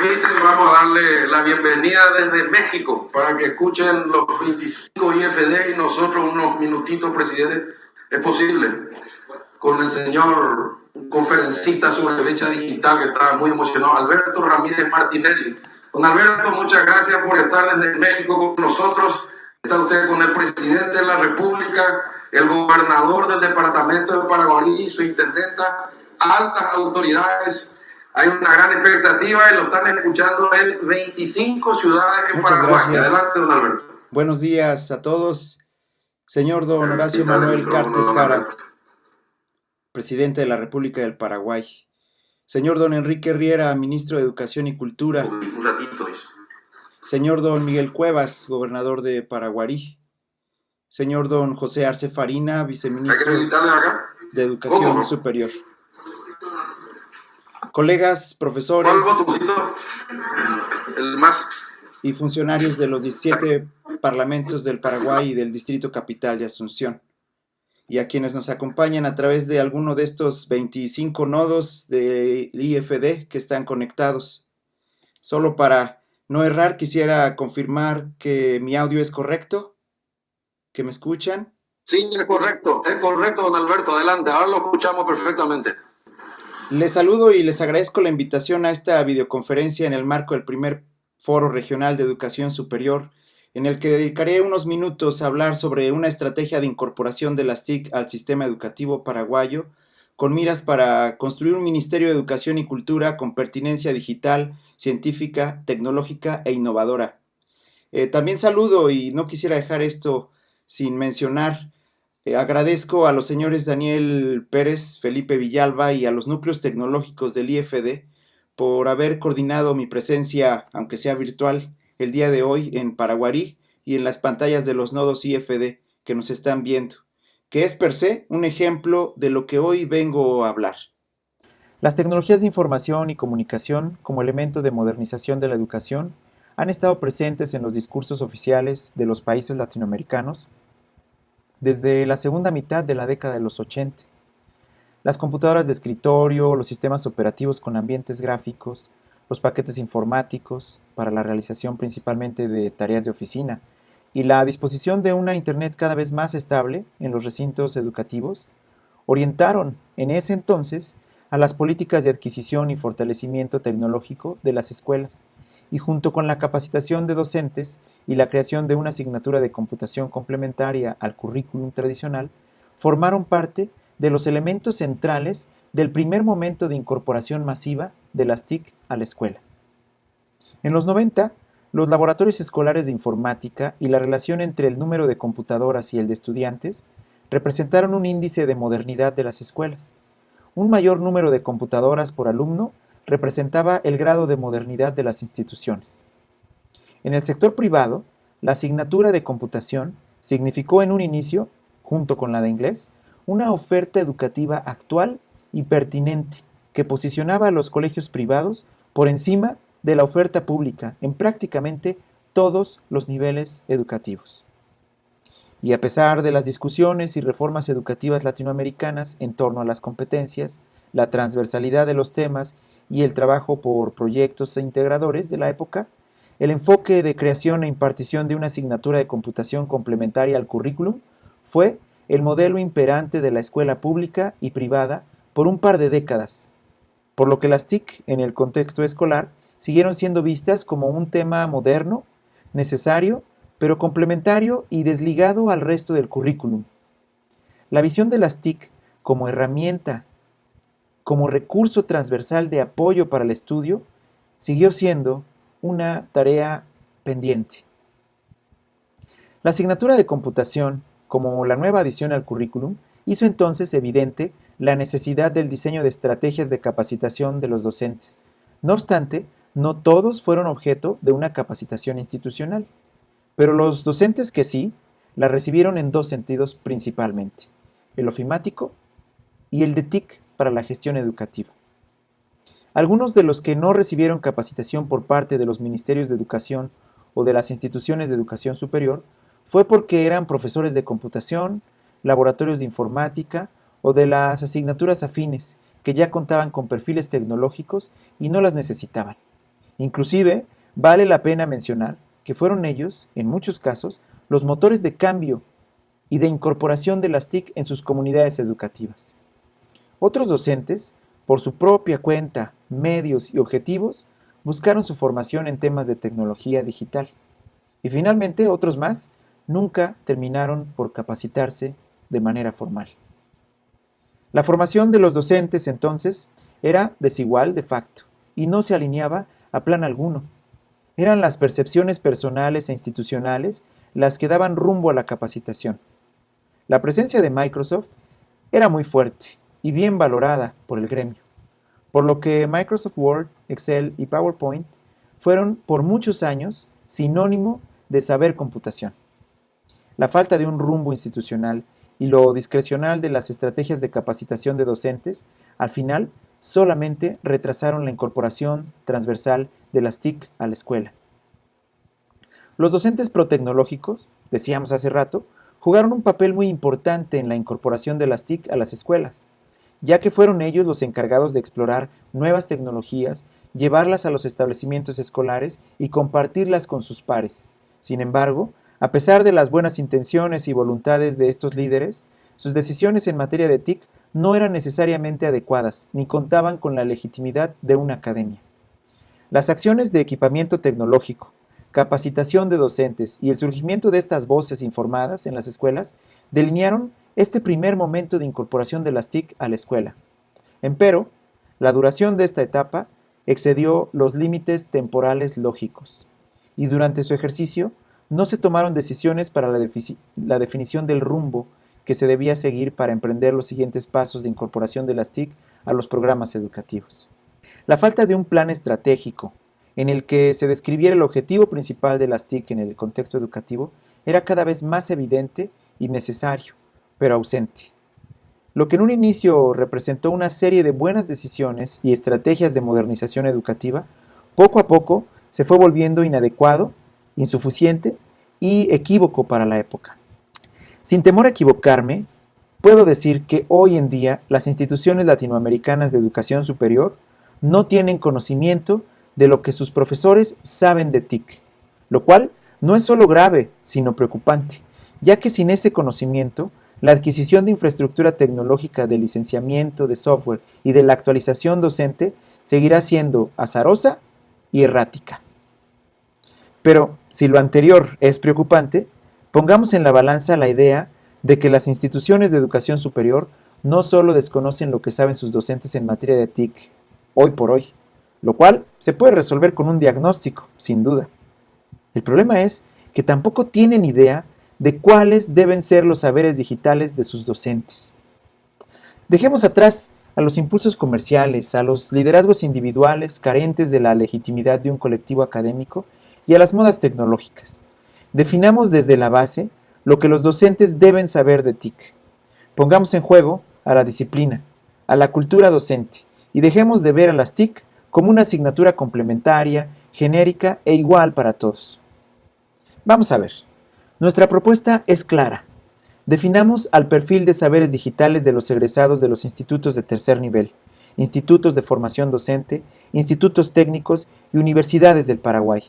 permiten, vamos a darle la bienvenida desde México para que escuchen los 25 IFD y nosotros unos minutitos, presidente. Es posible. Con el señor conferencista sobre brecha digital que está muy emocionado, Alberto Ramírez Martinelli. Don Alberto, muchas gracias por estar desde México con nosotros. Está usted con el presidente de la República, el gobernador del departamento de Paraguay y su intendenta, altas autoridades hay una gran expectativa y lo están escuchando en 25 ciudades en Paraguay. Gracias. Adelante, don Alberto. Buenos días a todos. Señor don Horacio Manuel Cartes Jara, presidente de la República del Paraguay. Señor don Enrique Riera, ministro de Educación y Cultura. Un ratito eso. Señor don Miguel Cuevas, gobernador de Paraguarí. Señor don José Arce Farina, viceministro de Educación Superior colegas, profesores y funcionarios de los 17 parlamentos del Paraguay y del Distrito Capital de Asunción, y a quienes nos acompañan a través de alguno de estos 25 nodos del IFD que están conectados. Solo para no errar, quisiera confirmar que mi audio es correcto, que me escuchan. Sí, es correcto, es correcto, don Alberto, adelante, ahora lo escuchamos perfectamente. Les saludo y les agradezco la invitación a esta videoconferencia en el marco del primer Foro Regional de Educación Superior, en el que dedicaré unos minutos a hablar sobre una estrategia de incorporación de las TIC al sistema educativo paraguayo, con miras para construir un Ministerio de Educación y Cultura con pertinencia digital, científica, tecnológica e innovadora. Eh, también saludo y no quisiera dejar esto sin mencionar eh, agradezco a los señores Daniel Pérez, Felipe Villalba y a los núcleos tecnológicos del IFD por haber coordinado mi presencia, aunque sea virtual, el día de hoy en Paraguarí y en las pantallas de los nodos IFD que nos están viendo, que es per se un ejemplo de lo que hoy vengo a hablar. Las tecnologías de información y comunicación como elemento de modernización de la educación han estado presentes en los discursos oficiales de los países latinoamericanos, desde la segunda mitad de la década de los 80. Las computadoras de escritorio, los sistemas operativos con ambientes gráficos, los paquetes informáticos para la realización principalmente de tareas de oficina y la disposición de una Internet cada vez más estable en los recintos educativos orientaron en ese entonces a las políticas de adquisición y fortalecimiento tecnológico de las escuelas y junto con la capacitación de docentes y la creación de una asignatura de computación complementaria al currículum tradicional, formaron parte de los elementos centrales del primer momento de incorporación masiva de las TIC a la escuela. En los 90, los laboratorios escolares de informática y la relación entre el número de computadoras y el de estudiantes representaron un índice de modernidad de las escuelas. Un mayor número de computadoras por alumno representaba el grado de modernidad de las instituciones. En el sector privado, la asignatura de computación significó en un inicio, junto con la de inglés, una oferta educativa actual y pertinente que posicionaba a los colegios privados por encima de la oferta pública en prácticamente todos los niveles educativos. Y a pesar de las discusiones y reformas educativas latinoamericanas en torno a las competencias, la transversalidad de los temas y el trabajo por proyectos e integradores de la época, el enfoque de creación e impartición de una asignatura de computación complementaria al currículum fue el modelo imperante de la escuela pública y privada por un par de décadas, por lo que las TIC en el contexto escolar siguieron siendo vistas como un tema moderno, necesario, pero complementario y desligado al resto del currículum. La visión de las TIC como herramienta como recurso transversal de apoyo para el estudio, siguió siendo una tarea pendiente. La asignatura de computación, como la nueva adición al currículum, hizo entonces evidente la necesidad del diseño de estrategias de capacitación de los docentes. No obstante, no todos fueron objeto de una capacitación institucional, pero los docentes que sí, la recibieron en dos sentidos principalmente, el ofimático y el de TIC para la gestión educativa. Algunos de los que no recibieron capacitación por parte de los ministerios de educación o de las instituciones de educación superior fue porque eran profesores de computación, laboratorios de informática o de las asignaturas afines que ya contaban con perfiles tecnológicos y no las necesitaban. Inclusive, vale la pena mencionar que fueron ellos, en muchos casos, los motores de cambio y de incorporación de las TIC en sus comunidades educativas. Otros docentes, por su propia cuenta, medios y objetivos, buscaron su formación en temas de tecnología digital. Y finalmente, otros más nunca terminaron por capacitarse de manera formal. La formación de los docentes entonces era desigual de facto y no se alineaba a plan alguno. Eran las percepciones personales e institucionales las que daban rumbo a la capacitación. La presencia de Microsoft era muy fuerte y bien valorada por el gremio, por lo que Microsoft Word, Excel y PowerPoint fueron por muchos años sinónimo de saber computación. La falta de un rumbo institucional y lo discrecional de las estrategias de capacitación de docentes, al final solamente retrasaron la incorporación transversal de las TIC a la escuela. Los docentes protecnológicos, decíamos hace rato, jugaron un papel muy importante en la incorporación de las TIC a las escuelas, ya que fueron ellos los encargados de explorar nuevas tecnologías, llevarlas a los establecimientos escolares y compartirlas con sus pares. Sin embargo, a pesar de las buenas intenciones y voluntades de estos líderes, sus decisiones en materia de TIC no eran necesariamente adecuadas ni contaban con la legitimidad de una academia. Las acciones de equipamiento tecnológico, capacitación de docentes y el surgimiento de estas voces informadas en las escuelas delinearon este primer momento de incorporación de las TIC a la escuela. Empero, la duración de esta etapa excedió los límites temporales lógicos y durante su ejercicio no se tomaron decisiones para la, definición del rumbo que se debía seguir para emprender los siguientes pasos de incorporación de las TIC a los programas educativos. La falta de un plan estratégico en el que se describiera el objetivo principal de las TIC en el contexto educativo era cada vez más evidente y necesario, pero ausente. Lo que en un inicio representó una serie de buenas decisiones y estrategias de modernización educativa, poco a poco se fue volviendo inadecuado insuficiente y equívoco para la época. Sin temor a equivocarme, puedo decir que hoy en día las instituciones latinoamericanas de educación superior no tienen conocimiento de lo que sus profesores saben de TIC, lo cual no es solo grave, sino preocupante, ya que sin ese conocimiento, la adquisición de infraestructura tecnológica de licenciamiento de software y de la actualización docente seguirá siendo azarosa y errática. Pero si lo anterior es preocupante, pongamos en la balanza la idea de que las instituciones de educación superior no solo desconocen lo que saben sus docentes en materia de TIC hoy por hoy, lo cual se puede resolver con un diagnóstico, sin duda. El problema es que tampoco tienen idea de cuáles deben ser los saberes digitales de sus docentes. Dejemos atrás a los impulsos comerciales, a los liderazgos individuales carentes de la legitimidad de un colectivo académico y a las modas tecnológicas. Definamos desde la base lo que los docentes deben saber de TIC. Pongamos en juego a la disciplina, a la cultura docente y dejemos de ver a las TIC como una asignatura complementaria, genérica e igual para todos. Vamos a ver. Nuestra propuesta es clara. Definamos al perfil de saberes digitales de los egresados de los institutos de tercer nivel, institutos de formación docente, institutos técnicos y universidades del Paraguay.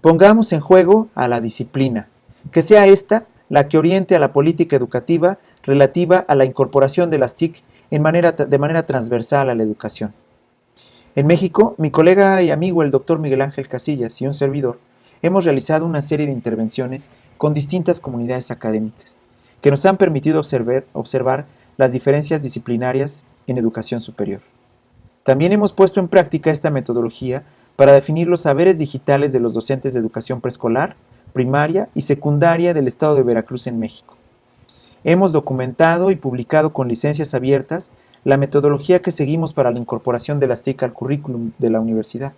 Pongamos en juego a la disciplina, que sea esta la que oriente a la política educativa relativa a la incorporación de las TIC de manera transversal a la educación. En México, mi colega y amigo el doctor Miguel Ángel Casillas y un servidor hemos realizado una serie de intervenciones con distintas comunidades académicas que nos han permitido observar, las diferencias disciplinarias en educación superior. También hemos puesto en práctica esta metodología para definir los saberes digitales de los docentes de educación preescolar, primaria y secundaria del Estado de Veracruz en México. Hemos documentado y publicado con licencias abiertas la metodología que seguimos para la incorporación de las TIC al currículum de la universidad.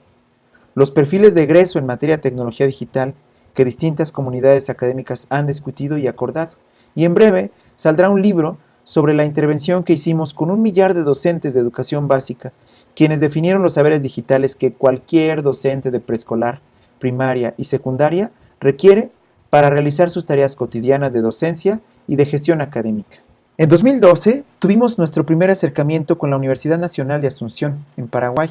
Los perfiles de egreso en materia de tecnología digital que distintas comunidades académicas han discutido y acordado. Y en breve saldrá un libro sobre la intervención que hicimos con un millar de docentes de educación básica, quienes definieron los saberes digitales que cualquier docente de preescolar, primaria y secundaria requiere para realizar sus tareas cotidianas de docencia y de gestión académica. En 2012 tuvimos nuestro primer acercamiento con la Universidad Nacional de Asunción, en Paraguay,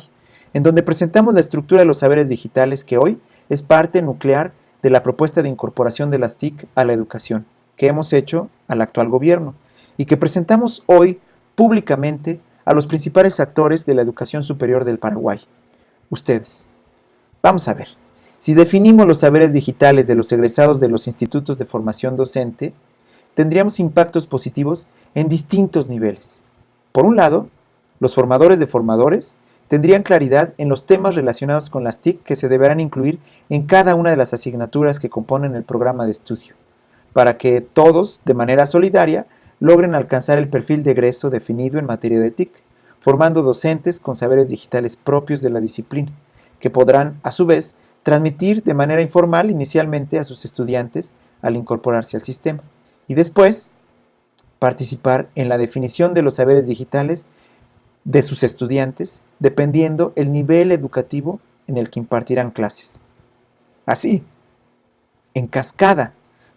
en donde presentamos la estructura de los saberes digitales que hoy es parte nuclear de la propuesta de incorporación de las TIC a la educación que hemos hecho al actual gobierno y que presentamos hoy públicamente a los principales actores de la educación superior del Paraguay, ustedes. Vamos a ver, si definimos los saberes digitales de los egresados de los institutos de formación docente, tendríamos impactos positivos en distintos niveles. Por un lado, los formadores de formadores tendrían claridad en los temas relacionados con las TIC que se deberán incluir en cada una de las asignaturas que componen el programa de estudio, para que todos, de manera solidaria, logren alcanzar el perfil de egreso definido en materia de TIC, formando docentes con saberes digitales propios de la disciplina, que podrán, a su vez, transmitir de manera informal inicialmente a sus estudiantes al incorporarse al sistema, y después participar en la definición de los saberes digitales de sus estudiantes, dependiendo el nivel educativo en el que impartirán clases. Así, en cascada,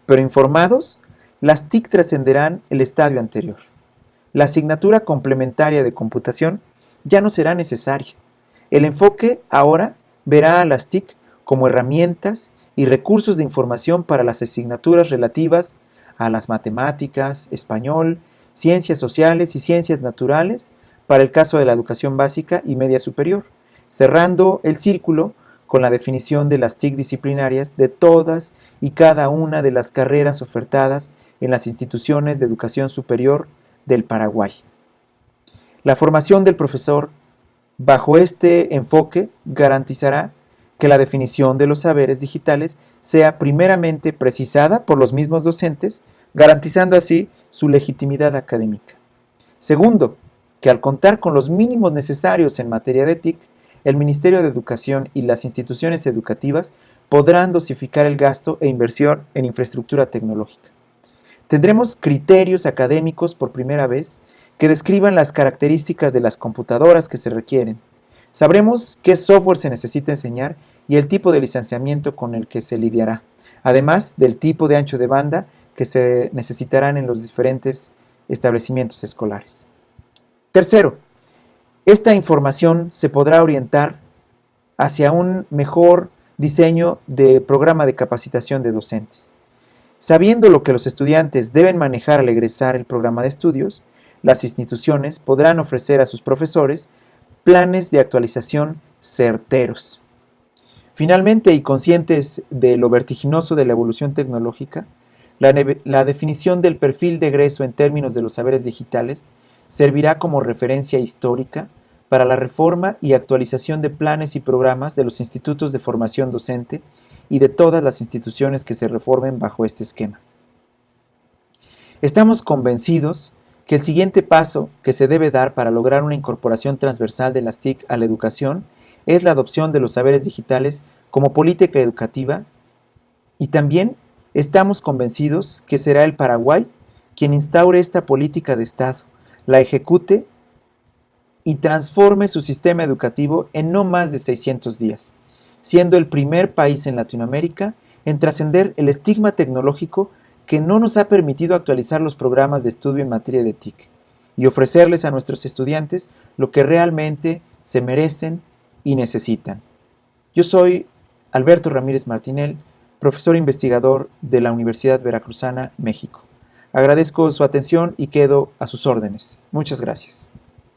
pero informados, las TIC trascenderán el estadio anterior. La asignatura complementaria de computación ya no será necesaria. El enfoque ahora verá a las TIC como herramientas y recursos de información para las asignaturas relativas a las matemáticas, español, ciencias sociales y ciencias naturales para el caso de la educación básica y media superior, cerrando el círculo con la definición de las TIC disciplinarias de todas y cada una de las carreras ofertadas en las instituciones de educación superior del Paraguay. La formación del profesor bajo este enfoque garantizará que la definición de los saberes digitales sea primeramente precisada por los mismos docentes, garantizando así su legitimidad académica. Segundo, que al contar con los mínimos necesarios en materia de TIC, el Ministerio de Educación y las instituciones educativas podrán dosificar el gasto e inversión en infraestructura tecnológica. Tendremos criterios académicos por primera vez que describan las características de las computadoras que se requieren. Sabremos qué software se necesita enseñar y el tipo de licenciamiento con el que se lidiará, además del tipo de ancho de banda que se necesitarán en los diferentes establecimientos escolares. Tercero, esta información se podrá orientar hacia un mejor diseño de programa de capacitación de docentes. Sabiendo lo que los estudiantes deben manejar al egresar el programa de estudios, las instituciones podrán ofrecer a sus profesores planes de actualización certeros. Finalmente, y conscientes de lo vertiginoso de la evolución tecnológica, la, definición del perfil de egreso en términos de los saberes digitales servirá como referencia histórica para la reforma y actualización de planes y programas de los institutos de formación docente y de todas las instituciones que se reformen bajo este esquema. Estamos convencidos que el siguiente paso que se debe dar para lograr una incorporación transversal de las TIC a la educación es la adopción de los saberes digitales como política educativa y también estamos convencidos que será el Paraguay quien instaure esta política de Estado la ejecute y transforme su sistema educativo en no más de 600 días, siendo el primer país en Latinoamérica en trascender el estigma tecnológico que no nos ha permitido actualizar los programas de estudio en materia de TIC y ofrecerles a nuestros estudiantes lo que realmente se merecen y necesitan. Yo soy Alberto Ramírez Martinel, profesor investigador de la Universidad Veracruzana, México. Agradezco su atención y quedo a sus órdenes. Muchas gracias.